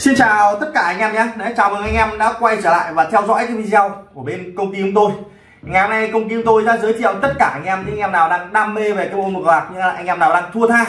Xin chào tất cả anh em nhé. Đấy, Chào mừng anh em đã quay trở lại và theo dõi cái video của bên công ty chúng tôi. Ngày hôm nay công ty chúng tôi đã giới thiệu tất cả anh em những anh em nào đang đam mê về cái môn cờ bạc như là anh em nào đang thua tha.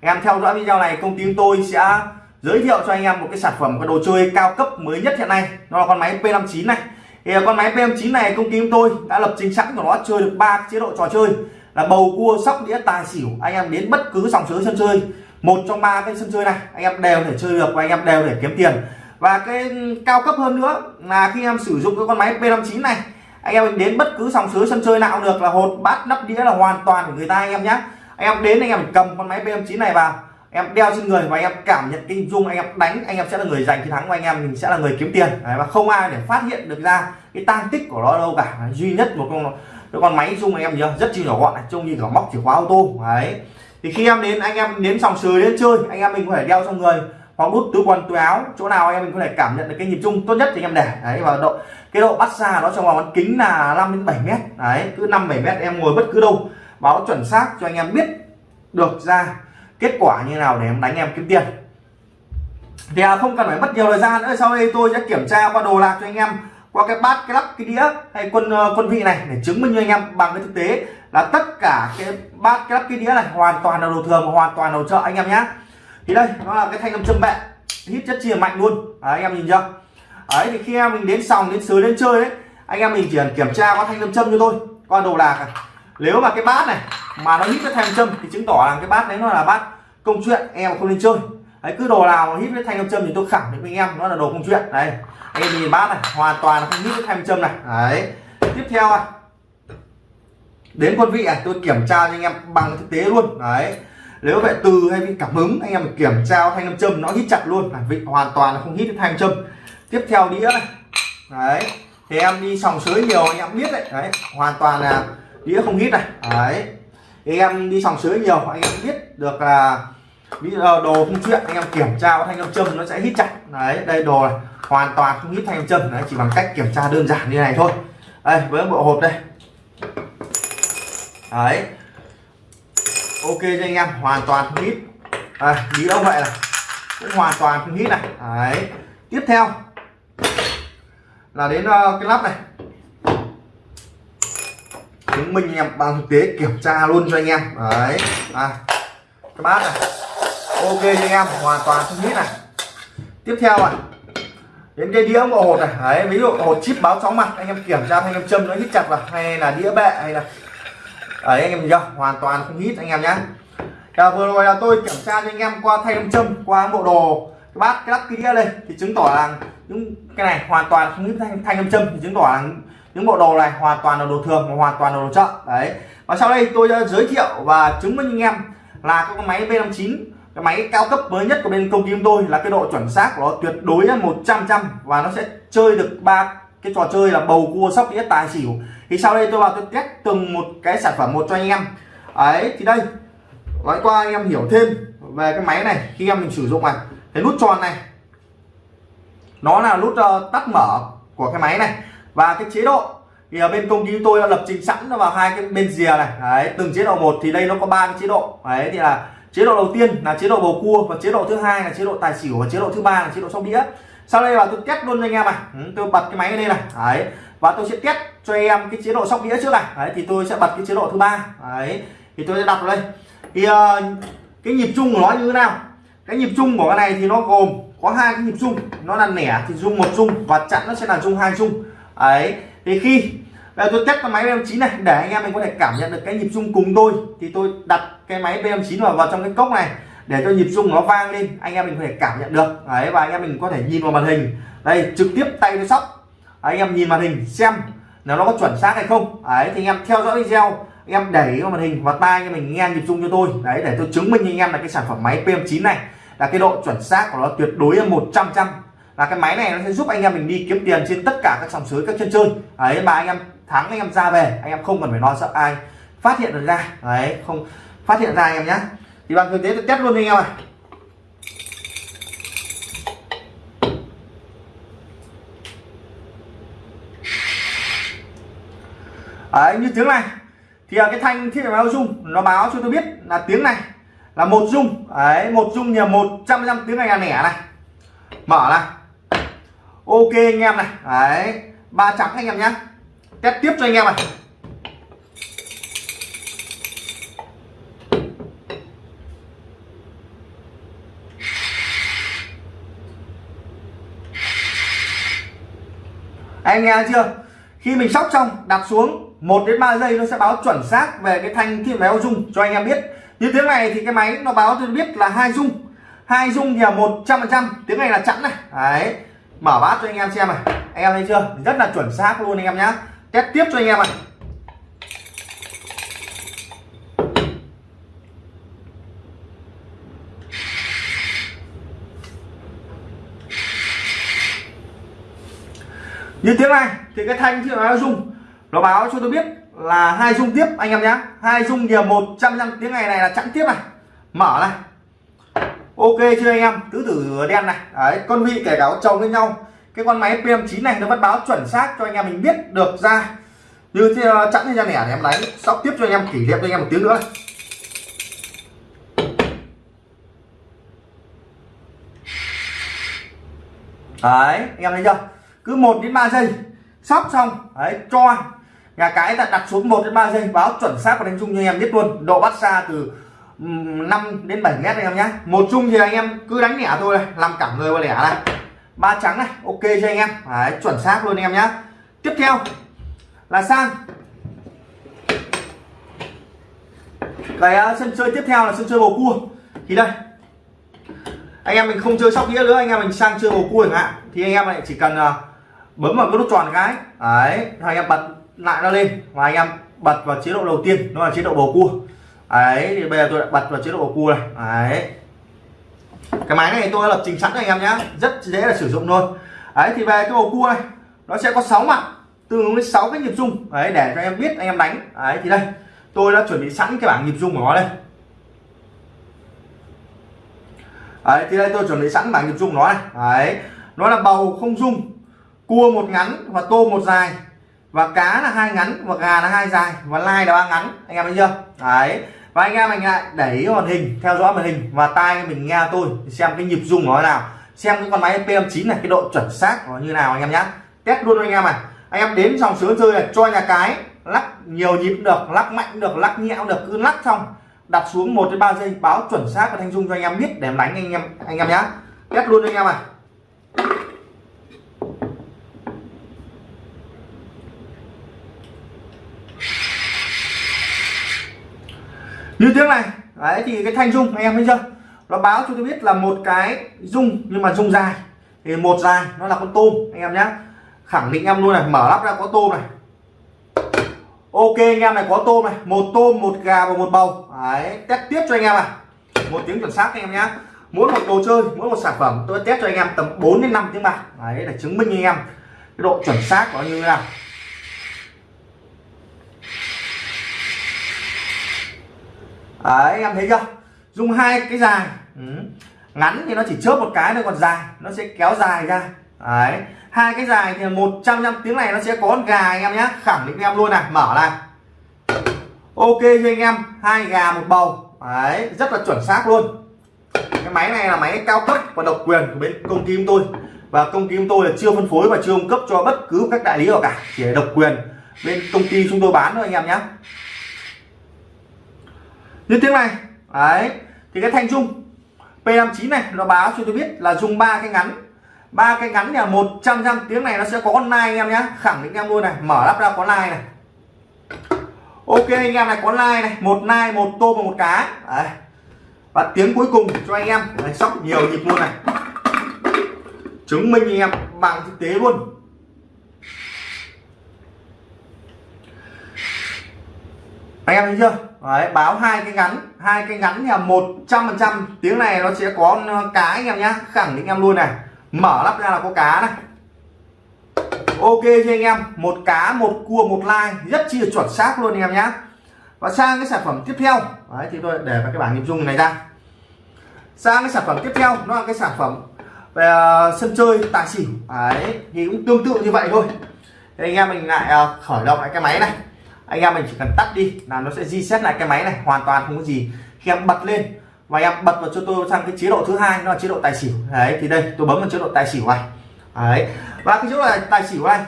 Anh em theo dõi video này công ty chúng tôi sẽ giới thiệu cho anh em một cái sản phẩm cái đồ chơi cao cấp mới nhất hiện nay. Nó là con máy P59 này. Thì à, con máy P59 này công ty chúng tôi đã lập trình sẵn của nó chơi được ba chế độ trò chơi là bầu cua sóc đĩa tài xỉu. Anh em đến bất cứ dòng sới sân chơi một trong ba cái sân chơi này anh em đều thể chơi được và anh em đều thể kiếm tiền và cái cao cấp hơn nữa là khi em sử dụng cái con máy P59 này anh em đến bất cứ sòng sới sân chơi nào được là hột bát nắp đĩa là hoàn toàn của người ta anh em nhé anh em đến anh em cầm con máy P59 này vào em đeo trên người và anh em cảm nhận cái dung anh em đánh anh em sẽ là người giành chiến thắng và anh em mình sẽ là người kiếm tiền Đấy, và không ai để phát hiện được ra cái tang tích của nó đâu cả duy nhất một con cái con máy dung anh em nhớ rất chi nhỏ gọn trông như cả móc chìa khóa ô tô đấy thì khi em đến anh em đến sòng sới đến chơi anh em mình có thể đeo trong người hoặc đút túi quần túi áo chỗ nào anh em mình có thể cảm nhận được cái nhịp chung tốt nhất thì anh em để. Đấy và độ cái độ bắt xa nó trong vòng bán kính là 5 đến 7 mét. Đấy cứ 5 7 mét em ngồi bất cứ đâu báo chuẩn xác cho anh em biết được ra kết quả như nào để em đánh em kiếm tiền. Thì à, không cần phải mất nhiều thời gian nữa sau đây tôi sẽ kiểm tra qua đồ lạc cho anh em qua cái bát cái lắp cái đĩa hay quân ờ, quân vị này để chứng minh cho anh em bằng cái thực tế là tất cả cái bát cái lắp cái đĩa này hoàn toàn là đồ thường và hoàn toàn đồ chợ anh em nhé thì đây nó là cái thanh âm châm bẹ. Hít chất chia mạnh luôn. Đấy, anh em nhìn chưa? Đấy thì khi em mình đến sòng đến sới đến chơi ấy anh em mình chỉ cần kiểm tra có thanh âm châm cho tôi qua đồ lạc này nếu mà cái bát này mà nó hít cái thanh châm thì chứng tỏ là cái bát đấy nó là bát công chuyện em không nên chơi. Đấy cứ đồ nào hít cái thanh âm châm thì tôi khẳng định với anh em nó là đồ công chuyện. Đây anh em nhìn bát này hoàn toàn không hít cái thanh âm châm này. Đấy tiếp theo này đến quân vị này tôi kiểm tra cho anh em bằng thực tế luôn. Đấy. Nếu vậy từ hay bị cảm hứng, anh em kiểm tra thanh nam châm, nó hít chặt luôn. Này vị hoàn toàn là không hít thanh nam châm. Tiếp theo đĩa này. Đấy. Thì em đi sòng sới nhiều, anh em biết đấy. Đấy, hoàn toàn là đĩa không hít này. Đấy. Thì em đi sòng sới nhiều, anh em biết được là bây giờ đồ không chuyện, anh em kiểm tra thanh nam châm, nó sẽ hít chặt. Đấy, đây đồ này, hoàn toàn không hít thanh nam châm. Đấy, chỉ bằng cách kiểm tra đơn giản như này thôi. Đây, với bộ hộp đây đấy. Ok cho anh em hoàn toàn không hít. À, đĩa ông vậy là cũng hoàn toàn không hít này. Đấy. Tiếp theo là đến uh, cái lắp này. Chứng minh em bằng thực tế kiểm tra luôn cho anh em. Đấy. À, cái bát này. Ok cho anh em hoàn toàn không hít này. Tiếp theo này đến cái đĩa bộ hột này. Đấy ví dụ hột chip báo chóng mặt anh em kiểm tra anh em châm nó hít chặt vào. Hay là đĩa bệ hay là đấy anh em nhá chưa? Hoàn toàn không hít anh em nhé à, vừa rồi là tôi kiểm tra cho anh em qua thanh âm châm qua bộ đồ cái bát cái lắp cái đĩa đây thì chứng tỏ là những cái này hoàn toàn không hít thanh thanh âm châm thì chứng tỏ là những bộ đồ này hoàn toàn là đồ thường và hoàn toàn là đồ chợ. Đấy. Và sau đây tôi đã giới thiệu và chứng minh anh em là cái máy B59 cái máy cao cấp mới nhất của bên công ty chúng tôi là cái độ chuẩn xác của nó tuyệt đối là 100 trăm và nó sẽ chơi được ba cái trò chơi là bầu cua sóc đĩa tài xỉu. Thì sau đây tôi vào tôi test từng một cái sản phẩm một cho anh em. Ấy thì đây. Nói qua anh em hiểu thêm về cái máy này khi em mình sử dụng này. Cái nút tròn này. Nó là nút uh, tắt mở của cái máy này. Và cái chế độ thì ở bên công ty tôi đã lập trình sẵn vào hai cái bên rìa này. Đấy, từng chế độ một thì đây nó có ba cái chế độ. Đấy thì là chế độ đầu tiên là chế độ bầu cua và chế độ thứ hai là chế độ tài xỉu và chế độ thứ ba là chế độ sóc đĩa sau đây là tôi test luôn cho anh em này. Ừ, tôi bật cái máy lên này. Đấy. Và tôi sẽ test cho em cái chế độ sóc đĩa trước này. Đấy thì tôi sẽ bật cái chế độ thứ ba. Đấy. Thì tôi sẽ đặt vào đây. Thì uh, cái nhịp chung của nó như thế nào? Cái nhịp chung của cái này thì nó gồm có hai cái nhịp chung nó là nẻ thì dung một dung và chặn nó sẽ là dung hai dung ấy thì khi Bây giờ tôi test cái máy BM9 này để anh em mình có thể cảm nhận được cái nhịp rung cùng tôi thì tôi đặt cái máy BM9 vào vào trong cái cốc này để cho nhịp rung nó vang lên anh em mình có thể cảm nhận được đấy và anh em mình có thể nhìn vào màn hình đây trực tiếp tay tôi sóc anh em nhìn màn hình xem nếu nó có chuẩn xác hay không đấy thì anh em theo dõi video anh em đẩy vào màn hình và tai anh em mình nghe nhịp rung cho tôi đấy để tôi chứng minh anh em là cái sản phẩm máy PM9 này là cái độ chuẩn xác của nó tuyệt đối là 100 trăm là cái máy này nó sẽ giúp anh em mình đi kiếm tiền trên tất cả các sòng sới các chân chơi đấy mà anh em thắng anh em ra về anh em không cần phải lo sợ ai phát hiện được ra đấy không phát hiện ra anh em nhé thì bằng thực tế tôi test luôn cho anh em à, này đấy như tiếng này, thì cái thanh thiết bị báo dung, nó báo cho tôi biết là tiếng này là một dung. Đấy, một dung nhờ một trăm tiếng này là nẻ này. Mở này ok anh em này. Đấy, ba trắng anh em nhé test tiếp cho anh em này. Anh nghe chưa? Khi mình sóc xong, đặt xuống 1 đến 3 giây nó sẽ báo chuẩn xác về cái thanh khi máy dung cho anh em biết. Như tiếng này thì cái máy nó báo tôi biết là hai dung hai dung thì là một trăm phần trăm. Tiếng này là chẵn này. Đấy, mở bát cho anh em xem này. Anh em thấy chưa? Rất là chuẩn xác luôn anh em nhá. Test tiếp cho anh em này. Như tiếng này, thì cái thanh khi nó rung nó báo cho tôi biết là hai dung tiếp, anh em nhé hai dung nhờ một, trăm năm tiếng này này là chẵn tiếp này. Mở này. Ok chưa anh em? Tứ tử đen này. Đấy, con vị kể cả chồng với nhau. Cái con máy PM9 này nó vẫn báo chuẩn xác cho anh em mình biết được ra. Như thế chặn chẵn ra nẻ thì em đánh sóc tiếp cho anh em kỷ niệm cho anh em một tiếng nữa đấy, anh em thấy chưa? Cứ 1 đến 3 giây. Sóc xong. Đấy cho. Nhà cái ta đặt xuống 1 đến 3 giây. Báo chuẩn xác và đánh chung cho anh em biết luôn. Độ bắt xa từ 5 đến 7 mét anh em nhé một chung thì anh em cứ đánh nhẹ thôi. Làm cả người và lẻ này. Ba trắng này ok cho anh em. Đấy, chuẩn xác luôn anh em nhé tiếp theo là sang. Cái uh, sân chơi tiếp theo là sân chơi bầu cua. Thì đây. Anh em mình không chơi sóc đĩa nữa. Anh em mình sang chơi bầu cua chẳng hạn. Thì anh em lại chỉ cần uh, bấm vào cái nút tròn cái. Đấy anh em bật lại nó lên. Và anh em bật vào chế độ đầu tiên nó là chế độ bầu cua. Đấy, thì bây giờ tôi đã bật vào chế độ bầu cua này. Đấy. Cái máy này tôi đã lập trình sẵn cho anh em nhé rất dễ là sử dụng thôi đấy, thì về cái bầu cua này, nó sẽ có 6 mặt tương ứng với 6 cái nhịp rung. Đấy, để cho em biết, anh em đánh. Đấy, thì đây, tôi đã chuẩn bị sẵn cái bảng nhịp rung của nó đây. Đấy, thì đây tôi chuẩn bị sẵn bảng nhịp rung nó này. Đấy, nó là bầu không rung cua một ngắn và tôm một dài. Và cá là hai ngắn và gà là hai dài và lai là ba ngắn. Anh em thấy chưa? Đấy. Và anh em mình lại đẩy màn hình, theo dõi màn hình và tai mình nghe tôi, xem cái nhịp rung nó nào. Xem cái con máy PM9 này, cái độ chuẩn xác nó như nào anh em nhé test luôn anh em này. Anh em đến dòng sướng chơi này, cho nhà cái, lắc nhiều nhịp được, lắc mạnh được, lắc nhẹ được, cứ lắc xong. Đặt xuống một đến ba giây, báo chuẩn xác và thanh dung cho anh em biết để em đánh anh em anh em nhé test luôn anh em này. Như tiếng này. Đấy, thì cái thanh dung, anh em thấy chưa? Nó báo cho tôi biết là một cái dung, nhưng mà dung dài. Thì một dài, nó là con tôm, anh em nhé khẳng định em luôn này, mở lắp ra có tôm này. Ok, anh em này, có tôm này. Một tôm, một gà và một bầu. Đấy, test tiếp cho anh em này. Một tiếng chuẩn xác, anh em nhé mỗi một đồ chơi, mỗi một sản phẩm, tôi test cho anh em tầm 4 đến 5 tiếng bạc. Đấy, để chứng minh anh em cái độ chuẩn xác của như thế nào. Đấy, em thấy chưa? Dùng hai cái dài. Ừ. ngắn thì nó chỉ chớp một cái thôi, còn dài nó sẽ kéo dài ra. Đấy. Hai cái dài thì một trăm năm tiếng này nó sẽ có con gà anh em nhé. Khẳng định em luôn này. Mở này. Ok, cho anh em. Hai gà, một bầu. Đấy, rất là chuẩn xác luôn. Cái máy này là máy cao cấp và độc quyền của bên công ty chúng tôi. Và công ty chúng tôi là chưa phân phối và chưa cung cấp cho bất cứ các đại lý nào cả. Chỉ là độc quyền bên công ty chúng tôi bán thôi anh em nhé như tiếng này. Đấy. Thì cái thanh dung P59 này nó báo cho tôi biết là dùng ba cái ngắn. Ba cái ngắn là 100 trăm tiếng này nó sẽ có online nai anh em nhé khẳng định em luôn này. Mở lắp ra có nai này. Ok anh em này có nai này. Một nai một tôm và một cá. Đấy. và tiếng cuối cùng cho anh em. Đấy, sóc nhiều nhịp luôn này. Chứng minh anh em bằng thực tế luôn. Anh em thấy chưa? Đấy, báo hai cái ngắn hai cái ngắn là một trăm phần trăm. Tiếng này nó sẽ có cá anh em nhá khẳng định em luôn này. Mở lắp ra là có cá này. Ok cho anh em một cá một cua một lai rất chi là chuẩn xác luôn anh em nhá. Và sang cái sản phẩm tiếp theo. Đấy thì tôi để vào cái bảng nhịp dung này ra. Sang cái sản phẩm tiếp theo nó là cái sản phẩm về ờ, sân chơi tài xỉu. Đấy thì cũng tương tự như vậy thôi. Thì anh em mình lại ờ, khởi động lại cái máy này anh em mình chỉ cần tắt đi là nó sẽ reset lại cái máy này, hoàn toàn không có gì. Khi em bật lên và em bật vào cho tôi sang cái chế độ thứ hai, nó là chế độ tài xỉu. Đấy, thì đây, tôi bấm vào chế độ tài xỉu này. Đấy, và cái chế độ tài xỉu này,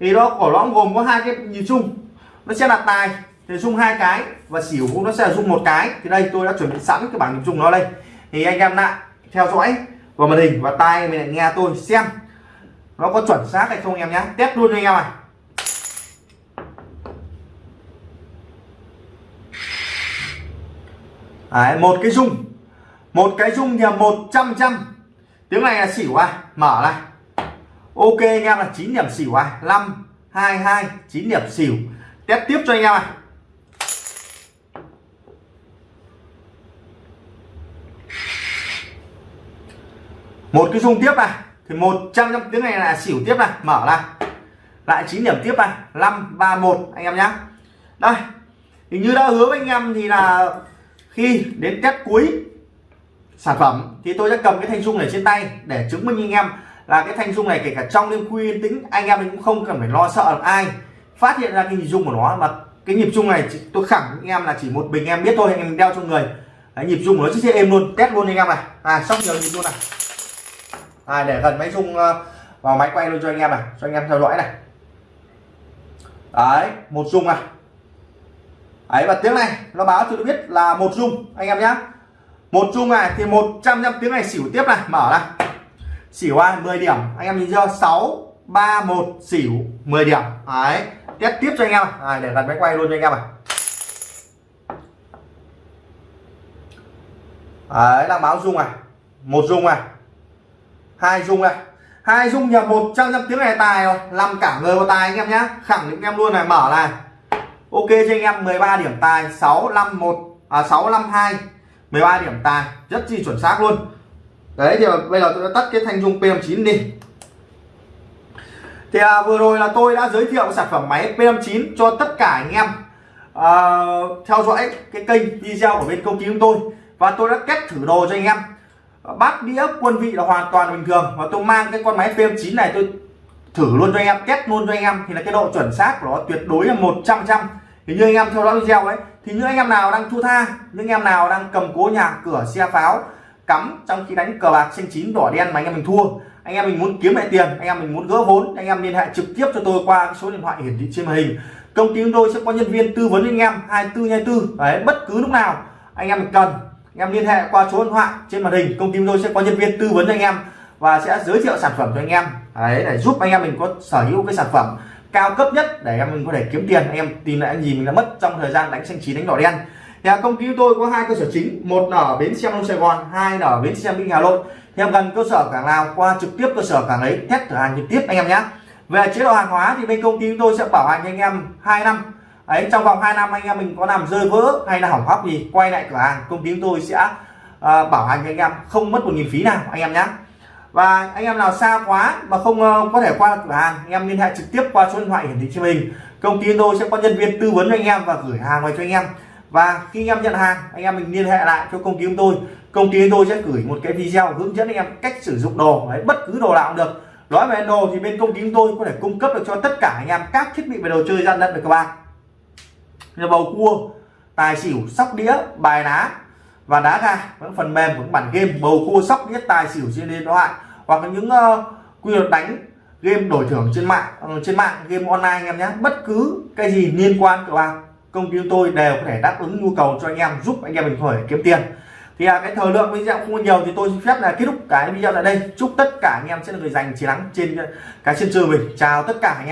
thì nó của nó gồm có hai cái nhịp chung, nó sẽ là tài, thì dung hai cái và xỉu cũng nó sẽ là dung một cái. Thì đây, tôi đã chuẩn bị sẵn cái bảng nhịp chung nó đây. Thì anh em lại theo dõi vào màn hình và tai mình lại nghe tôi xem nó có chuẩn xác hay không em nhé. Test luôn cho anh em này. Đấy, một cái dung một cái dung thì một trăm trăm. Tiếng này là xỉu à? Mở này. Ok anh em là 9 điểm xỉu à? 5 2 2 9 điểm xỉu. Test tiếp cho anh em này một cái dung tiếp này. Thì 100 trăm tiếng này là xỉu tiếp này. Mở này. Lại 9 điểm tiếp này. 5 3 1 anh em nhé đây. Thì như đã hứa với anh em thì là khi đến test cuối sản phẩm thì tôi sẽ cầm cái thanh dung này trên tay để chứng minh anh em là cái thanh dung này kể cả trong đêm khuya yên tĩnh anh em cũng không cần phải lo sợ được ai. Phát hiện ra cái nhịp dung của nó mà cái nhịp dung này tôi khẳng anh em là chỉ một mình em biết thôi anh em đeo trong người. Đấy, nhịp dung của nó rất êm luôn test luôn anh em này. À xong nhiều nhịp luôn này. À, để gần máy dung ờ, vào máy quay luôn cho anh em này cho anh em theo dõi này. Đấy một dung này ấy và tiếng này nó báo cho tôi biết là một rung anh em nhé một rung này thì 100 trăm tiếng này xỉu tiếp này mở này. Xỉu ai? 10 điểm. Anh em nhìn chưa? 6 3 1 xỉu 10 điểm. Đấy test tiếp cho anh em à, để gần máy quay luôn cho anh em này đấy là báo rung này. Một rung này. Hai rung này. Hai rung nhập 100 trăm tiếng này tài rồi. Làm cả người vào tài anh em nhé khẳng định em luôn này mở này ok cho anh em 13 điểm tài 651 à 652 13 điểm tài rất chi chuẩn xác luôn. Đấy thì bây giờ tôi đã tắt cái thanh dung PM9 đi. Thì à, vừa rồi là tôi đã giới thiệu sản phẩm máy PM9 cho tất cả anh em à, theo dõi cái kênh video của bên công ty chúng tôi. Và tôi đã kết thử đồ cho anh em. Bát đĩa quân vị là hoàn toàn bình thường. Và tôi mang cái con máy PM9 này tôi thử luôn cho anh em test luôn cho anh em thì là cái độ chuẩn xác của nó tuyệt đối là 100 trăm thì như anh em theo dõi video ấy thì những anh em nào đang thua tha những anh em nào đang cầm cố nhà cửa xe pháo cắm trong khi đánh cờ bạc xanh chín đỏ đen mà anh em mình thua anh em mình muốn kiếm lại tiền anh em mình muốn gỡ vốn anh em liên hệ trực tiếp cho tôi qua số điện thoại hiển thị trên màn hình công ty chúng tôi sẽ có nhân viên tư vấn anh em 24 24 đấy bất cứ lúc nào anh em cần anh em liên hệ qua số điện thoại trên màn hình công ty chúng tôi sẽ có nhân viên tư vấn anh em và sẽ giới thiệu sản phẩm cho anh em. Đấy để giúp anh em mình có sở hữu cái sản phẩm cao cấp nhất để em mình có thể kiếm tiền. Anh em tìm lại gì mình đã mất trong thời gian đánh xanh chín đánh đỏ đen. Thì à, công ty tôi có hai cơ sở chính. Một là ở bến xe đông sài gòn hai là ở bến xe vinh hà nội. Thì em gần cơ sở cảng nào qua trực tiếp cơ sở cảng ấy test cửa hàng trực tiếp anh em nhé. Về chế độ hàng hóa thì bên công ty chúng tôi sẽ bảo hành anh em 2 năm. Ấy trong vòng 2 năm anh em mình có làm rơi vỡ hay là hỏng hóc gì quay lại cửa hàng công ty chúng tôi sẽ uh, bảo hành anh em không mất một nghìn phí nào anh em nhé và anh em nào xa quá mà không ờ, có thể qua cửa hàng, anh em liên hệ trực tiếp qua số điện thoại hiển thị trên mình. Công ty tôi sẽ có nhân viên tư vấn cho anh em và gửi hàng về cho anh em. Và khi anh em nhận hàng, anh em mình liên hệ lại cho công ty chúng tôi. Công ty tôi sẽ gửi một cái video hướng dẫn anh em cách sử dụng đồ, đấy, bất cứ đồ nào cũng được. Nói về đồ thì bên công ty chúng tôi có thể cung cấp được cho tất cả anh em các thiết bị về đồ chơi gian lận được các bạn. Như bầu cua, tài xỉu, sóc đĩa, bài lá và đá gà những phần mềm của bản game bầu cua sóc đĩa tài xỉu trên điện thoại hoặc là những uh, quy luật đánh game đổi thưởng trên mạng uh, trên mạng game online anh em nhé. Bất cứ cái gì liên quan các bạc công ty tôi đều có thể đáp ứng nhu cầu cho anh em giúp anh em mình khởi kiếm tiền. Thì à, cái thời lượng video không nhiều thì tôi xin phép là kết thúc cái video tại đây. Chúc tất cả anh em sẽ là người giành chiến thắng trên cái sân chơi mình. Chào tất cả anh em.